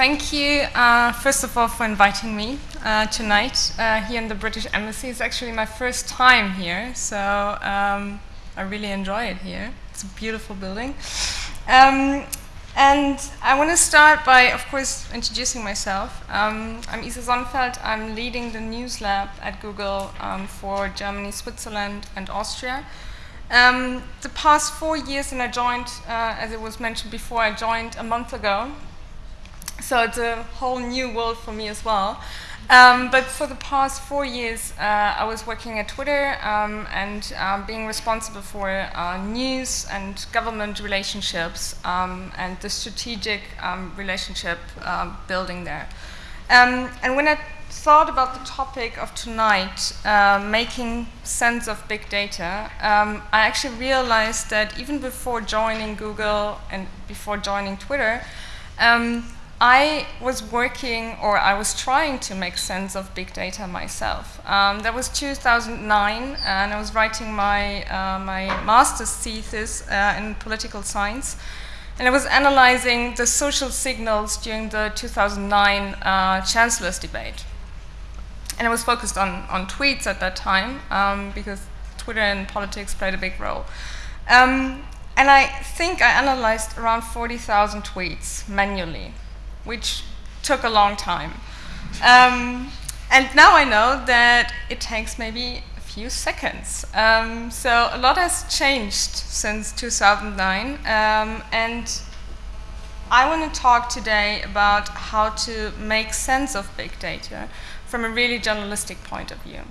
thank you, uh, first of all, for inviting me uh, tonight uh, here in the British Embassy. It's actually my first time here, so um, I really enjoy it here. It's a beautiful building. Um, and I want to start by, of course, introducing myself. Um, I'm Isa Sonnenfeld. I'm leading the News Lab at Google um, for Germany, Switzerland, and Austria. Um, the past four years, and I joined, uh, as it was mentioned before, I joined a month ago. So it's a whole new world for me as well. Um, but for the past four years, uh, I was working at Twitter um, and um, being responsible for uh, news and government relationships um, and the strategic um, relationship uh, building there. Um, and when I thought about the topic of tonight, uh, making sense of big data, I actually realized that even before joining Google and before joining Twitter, I was working, or I was trying to make sense of big data myself. Um, that was 2009, and I was writing my, uh, my master's thesis uh, in political science. And I was analyzing the social signals during the 2009 uh, chancellor's debate. And I was focused on, on tweets at that time, um, because Twitter and politics played a big role. Um, and I think I analyzed around 40,000 tweets manually which took a long time. Um, and now I know that it takes maybe a few seconds. Um, so a lot has changed since 2009. Um, and I want to talk today about how to make sense of big data from a really journalistic point of view.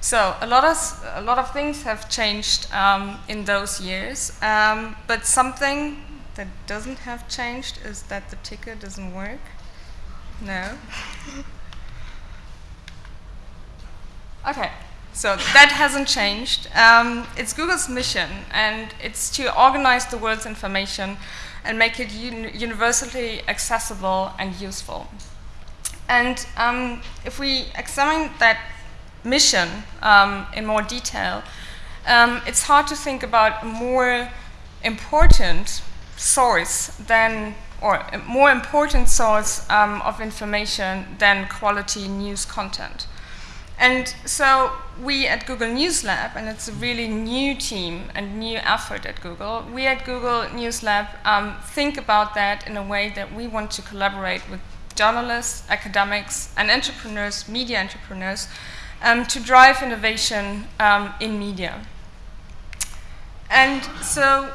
So a lot of, a lot of things have changed um, in those years, um, but something that doesn't have changed is that the ticker doesn't work. No. okay, so that hasn't changed. Um, it's Google's mission, and it's to organize the world's information and make it un universally accessible and useful. And um, if we examine that mission um, in more detail, um, it's hard to think about more important source than, or a more important source um, of information than quality news content. And so we at Google News Lab, and it's a really new team and new effort at Google, we at Google News Lab um, think about that in a way that we want to collaborate with journalists, academics, and entrepreneurs, media entrepreneurs, um, to drive innovation um, in media. And so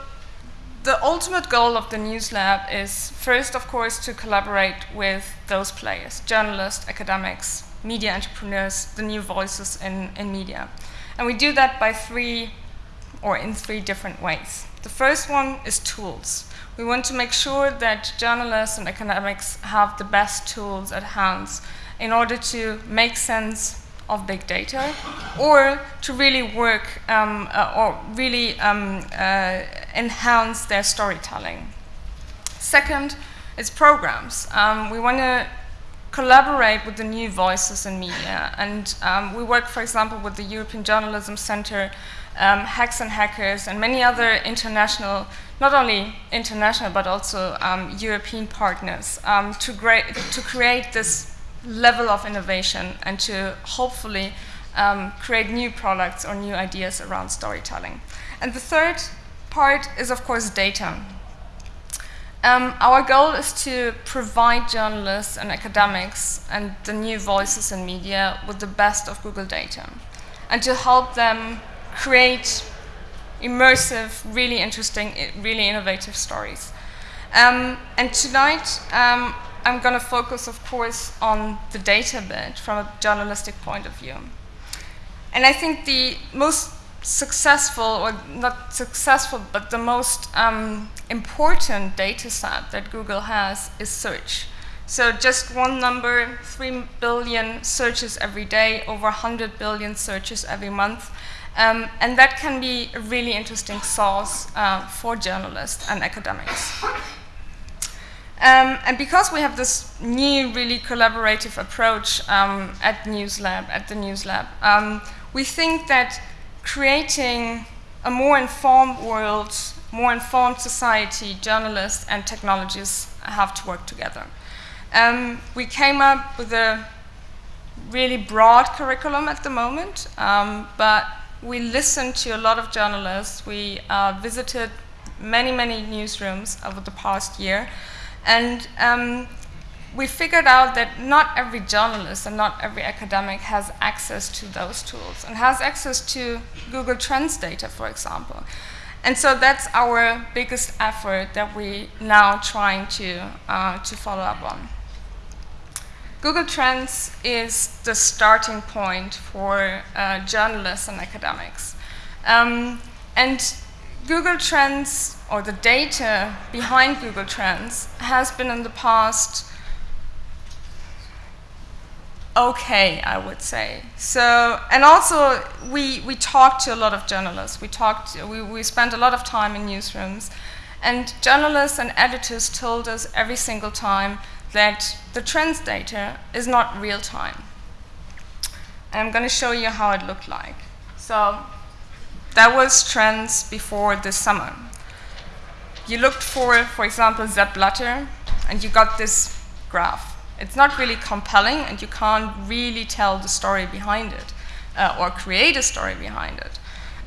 the ultimate goal of the News Lab is first, of course, to collaborate with those players, journalists, academics, media entrepreneurs, the new voices in, in media. And we do that by three, or in three different ways. The first one is tools. We want to make sure that journalists and academics have the best tools at hand in order to make sense of big data or to really work um, uh, or really um, uh, enhance their storytelling. Second is programs. Um, we want to collaborate with the new voices in media and um, we work for example with the European Journalism Center um, Hacks and Hackers and many other international, not only international but also um, European partners to, to, create this level of innovation and to hopefully um, create new products or new ideas around storytelling. And the third part is, of course, data. Um, our goal is to provide journalists and academics and the new voices in media with the best of Google data and to help them create immersive, really interesting, really innovative stories. Um, and tonight, um, I'm going to focus, of course, on the data bit from a journalistic point of view. And I think the most successful, or not successful, but the most um, important data set that Google has is search. So just one number, 3 billion searches every day, over 100 billion searches every month. Um, and that can be a really interesting source uh, for journalists and academics. Um, and because we have this new, really collaborative approach um, at NewsLab, at the NewsLab, um, we think that creating a more informed world, more informed society, journalists and technologists have to work together. Um, we came up with a really broad curriculum at the moment, um, but we listened to a lot of journalists. We uh, visited many, many newsrooms over the past year, and um, we figured out that not every journalist and not every academic has access to those tools and has access to Google Trends data, for example. And so that's our biggest effort that we now trying to, uh, to follow up on. Google Trends is the starting point for uh, journalists and academics. Um, and Google Trends, or the data behind Google Trends, has been in the past okay, I would say. So, and also we, we talked to a lot of journalists. We talked, we, we spent a lot of time in newsrooms. And journalists and editors told us every single time that the trends data is not real time. And I'm going to show you how it looked like. So that was trends before this summer. You looked for, for example, Sepp Blatter, and you got this graph. It's not really compelling, and you can't really tell the story behind it uh, or create a story behind it.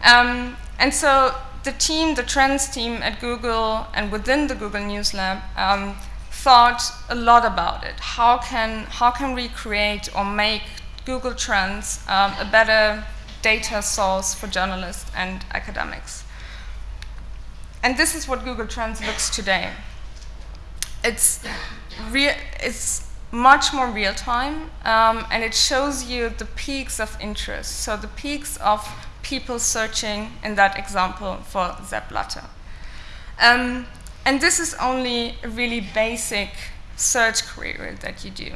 Um, and so the team, the trends team at Google and within the Google News Lab um, thought a lot about it. How can, how can we create or make Google Trends um, a better data source for journalists and academics? And this is what Google Trends looks today. It's, it's much more real time, um, and it shows you the peaks of interest. So the peaks of people searching in that example for Sepp Blatter. Um, and this is only a really basic search query that you do.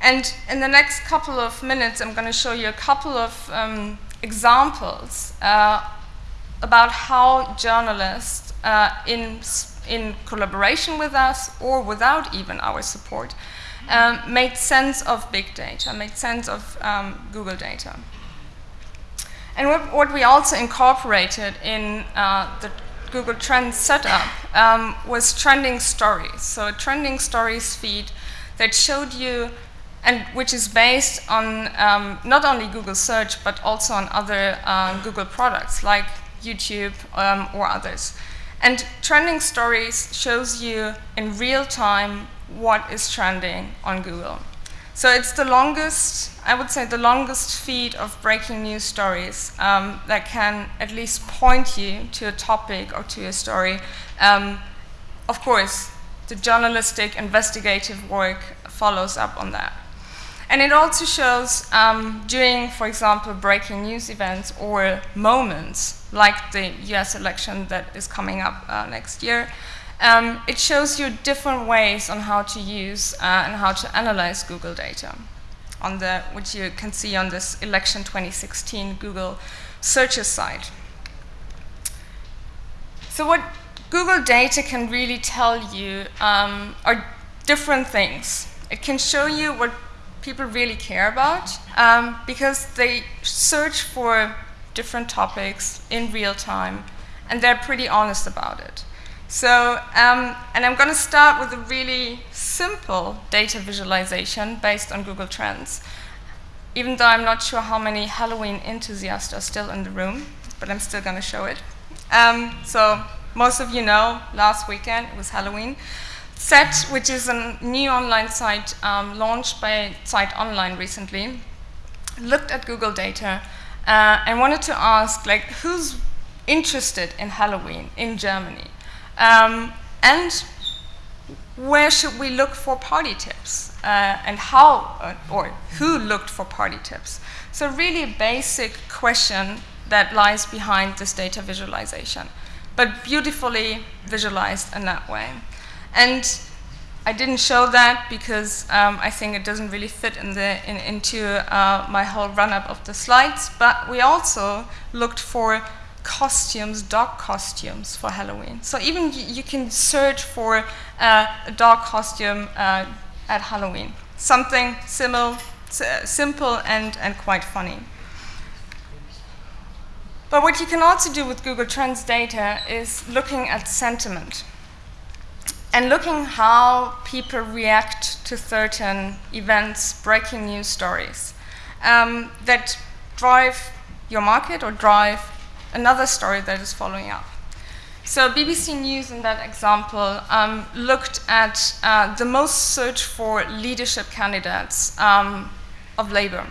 And in the next couple of minutes, I'm going to show you a couple of um, examples uh, about how journalists uh, in, in collaboration with us or without even our support um, made sense of big data, made sense of um, Google data. And what, what, we also incorporated in uh, the Google Trends setup um, was trending stories. So a trending stories feed that showed you, and which is based on um, not only Google search, but also on other uh, Google products like YouTube um, or others. And trending stories shows you in real time what is trending on Google. So it's the longest, I would say the longest feed of breaking news stories um, that can at least point you to a topic or to a story. Um, of course, the journalistic investigative work follows up on that. And it also shows um, during, for example, breaking news events or moments like the US election that is coming up uh, next year, um, it shows you different ways on how to use uh, and how to analyze Google data, on the, which you can see on this election 2016 Google searches site. So what Google data can really tell you um, are different things. It can show you what people really care about um, because they search for different topics in real time and they're pretty honest about it. So, um, and I'm going to start with a really simple data visualization based on Google Trends. Even though I'm not sure how many Halloween enthusiasts are still in the room, but I'm still going to show it. Um, so, most of you know, last weekend it was Halloween. ze.tt, which is a new online site um, launched by Zeit Online recently, looked at Google data uh, and wanted to ask, like, who's interested in Halloween in Germany? Um, and where should we look for party tips? Uh, and how, uh, or who looked for party tips? So really a basic question that lies behind this data visualization, but beautifully visualized in that way. And I didn't show that because um, I think it doesn't really fit in the, in, into uh, my whole run-up of the slides, but we also looked for costumes, dog costumes for Halloween. So even you can search for uh, a dog costume uh, at Halloween. Something simple, simple and, and quite funny. But what you can also do with Google Trends data is looking at sentiment. And looking how people react to certain events, breaking news stories um, that drive your market or drive another story that is following up. So BBC News in that example um, looked at uh, the most searched for leadership candidates um, of Labour.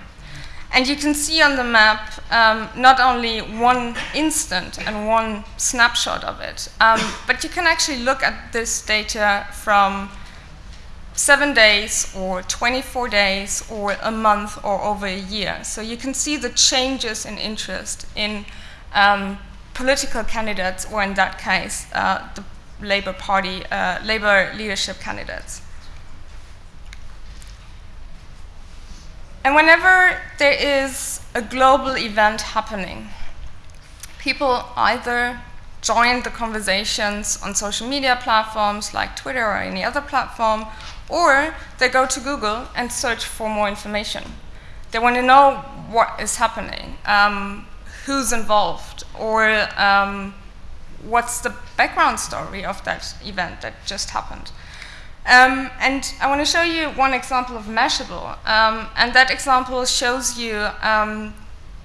And you can see on the map um, not only one instant and one snapshot of it, um, but you can actually look at this data from seven days or 24 days or a month or over a year. So you can see the changes in interest in um, political candidates, or in that case, uh, the Labour Party, uh, Labour leadership candidates. And whenever there is a global event happening, people either join the conversations on social media platforms like Twitter or any other platform, or they go to Google and search for more information. They want to know what is happening, um, who's involved, or um, what's the background story of that event that just happened. Um, and I want to show you one example of Mashable. Um, and that example shows you um,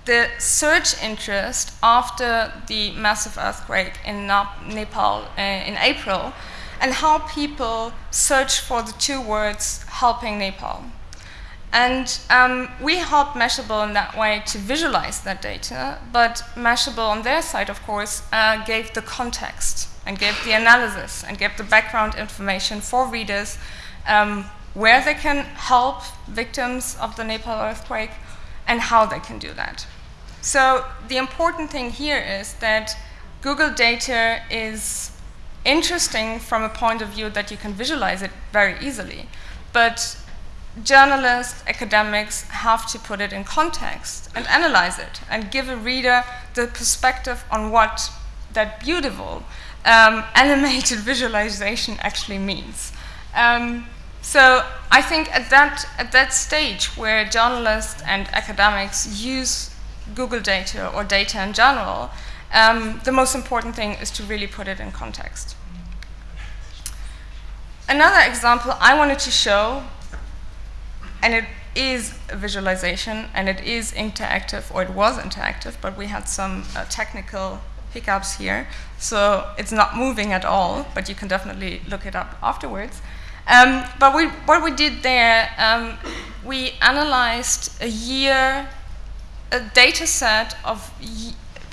the search interest after the massive earthquake in Nepal uh, in April and how people search for the two words helping Nepal. And um, we helped Mashable in that way to visualize that data, but Mashable on their side, of course, uh, gave the context and give the analysis and give the background information for readers um, where they can help victims of the Nepal earthquake and how they can do that. So the important thing here is that Google data is interesting from a point of view that you can visualize it very easily, but journalists, academics have to put it in context and analyze it and give a reader the perspective on what that beautiful um, animated visualization actually means. Um, so I think at that, at that stage where journalists and academics use Google data or data in general, um, the most important thing is to really put it in context. Another example I wanted to show, and it is a visualization and it is interactive, or it was interactive, but we had some uh, technical hiccups here. So it's not moving at all, but you can definitely look it up afterwards. Um, but we, what we did there, um, we analyzed a year, a data set of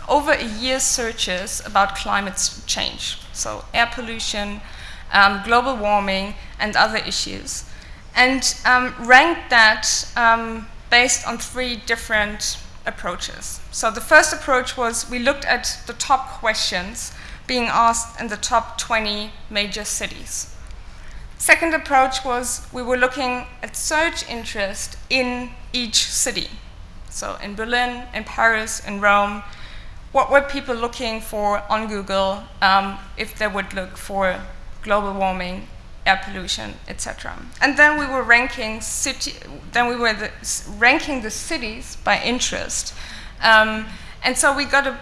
over a year's searches about climate change. So air pollution, um, global warming, and other issues. And um, ranked that um, based on three different approaches. So the first approach was we looked at the top questions being asked in the top 20 major cities. Second approach was we were looking at search interest in each city. So in Berlin, in Paris, in Rome, what were people looking for on Google um, if they would look for global warming, air pollution, etc. And then we were ranking city, then we were the, ranking the cities by interest. Um, and so we got a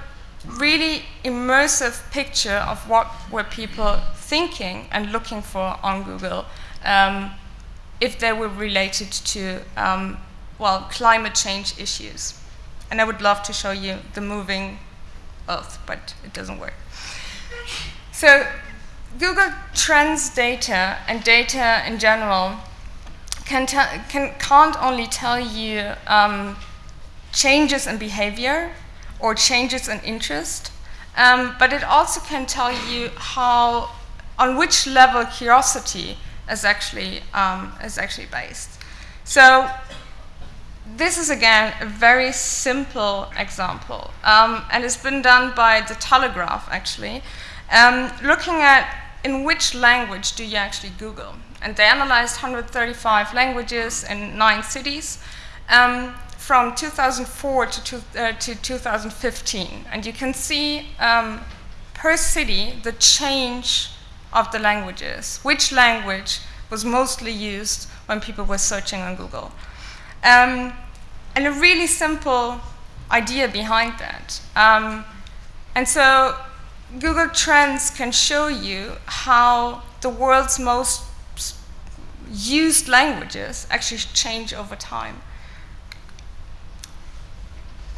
really immersive picture of what were people thinking and looking for on Google um, if they were related to, um, well, climate change issues. And I would love to show you the moving Earth, but it doesn't work. So Google Trends data and data in general can, can, can't only tell you um, changes in behavior or changes in interest, um, but it also can tell you how, on which level curiosity is actually, um, is actually based. So this is again a very simple example, um, and it's been done by the Telegraph actually, um, looking at in which language do you actually Google. And they analyzed 135 languages in nine cities. Um, from 2004 to, two, uh, to 2015. And you can see um, per city the change of the languages, which language was mostly used when people were searching on Google. Um, and a really simple idea behind that. Um, and so Google Trends can show you how the world's most used languages actually change over time.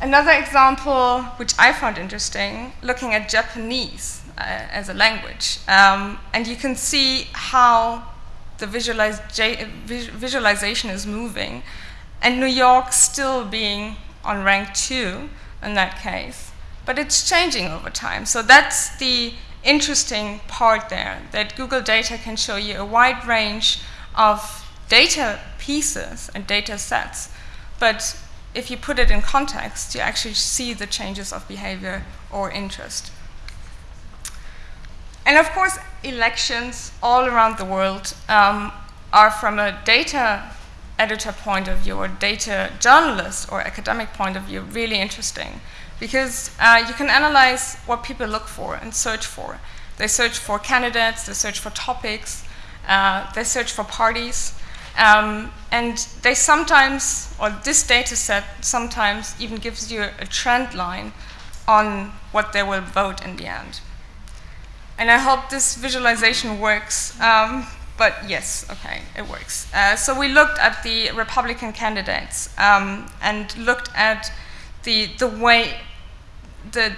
Another example, which I found interesting, looking at Japanese uh, as a language. Um, and you can see how the visualize visualization is moving, and New York still being on rank two in that case. But it's changing over time. So that's the interesting part there, that Google data can show you a wide range of data pieces and data sets. But if you put it in context, you actually see the changes of behavior or interest. And of course, elections all around the world um, are from a data editor point of view or data journalist or academic point of view really interesting because uh, you can analyze what people look for and search for. They search for candidates, they search for topics, uh, they search for parties, um, and they sometimes, or this data set sometimes even gives you a trend line on what they will vote in the end. And I hope this visualization works, um, but yes, okay, it works. Uh, so we looked at the Republican candidates um, and looked at the, the way the,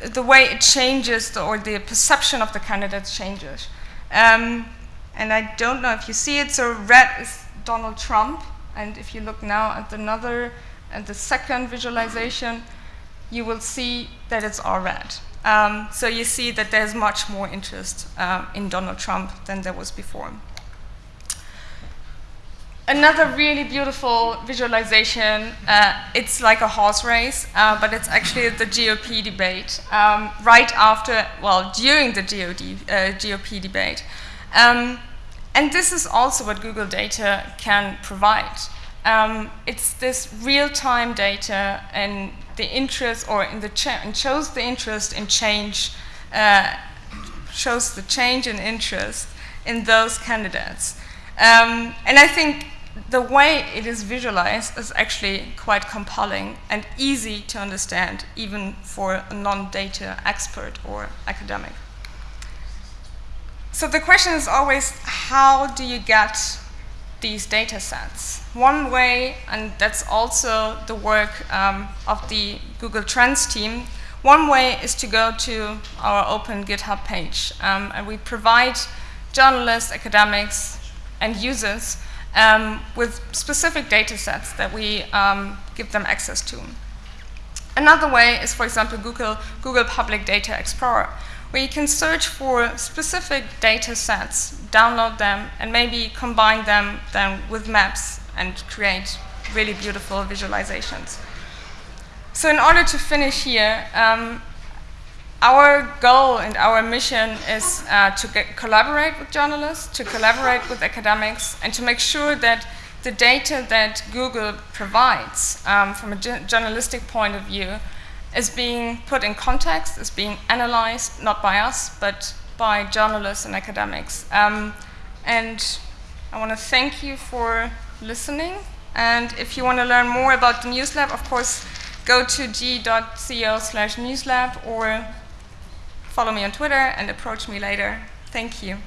the, the way it changes the, or the perception of the candidates changes. Um, and I don't know if you see it, so red is Donald Trump, and if you look now at another, at the second visualization, you will see that it's all red. Um, so you see that there's much more interest uh, in Donald Trump than there was before. Another really beautiful visualization, uh, it's like a horse race, uh, but it's actually the GOP debate, um, right after, well, during the GOD, uh, GOP debate. Um, and this is also what Google data can provide. Um, it's this real-time data and the interest, or in the and shows the interest in change, uh, shows the change in interest in those candidates. Um, and I think the way it is visualized is actually quite compelling and easy to understand, even for a non-data expert or academic. So the question is always, how do you get these data sets? One way, and that's also the work um, of the Google Trends team, one way is to go to our open GitHub page, um, and we provide journalists, academics, and users um, with specific data sets that we um, give them access to. Another way is, for example, Google, Google Public Data Explorer, where you can search for specific data sets, download them, and maybe combine them then with maps and create really beautiful visualizations. So in order to finish here, um, our goal and our mission is uh, to get, collaborate with journalists, to collaborate with academics, and to make sure that the data that Google provides um, from a journalistic point of view is being put in context, is being analyzed, not by us, but by journalists and academics. Um, and I want to thank you for listening. And if you want to learn more about the NewsLab, of course, go to g.co slash newslab or follow me on Twitter and approach me later. Thank you.